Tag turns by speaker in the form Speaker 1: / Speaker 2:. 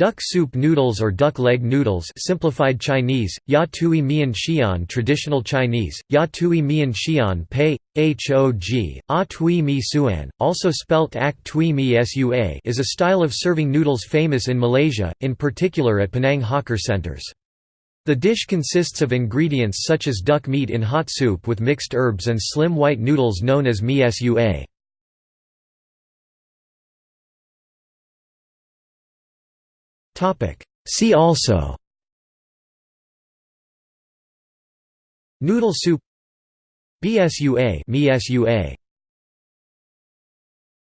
Speaker 1: Duck soup noodles or duck leg noodles simplified Chinese, Ya Tui Mian Xian traditional Chinese, Ya Tui Mian Xian Pei, Hog, A Tui Mi Suan, also spelt Ak Tui Mi Sua is a style of serving noodles famous in Malaysia, in particular at Penang hawker centers. The dish consists of ingredients such as duck meat in hot soup with mixed herbs and slim white noodles known as Mi Sua. See also Noodle soup BSUA,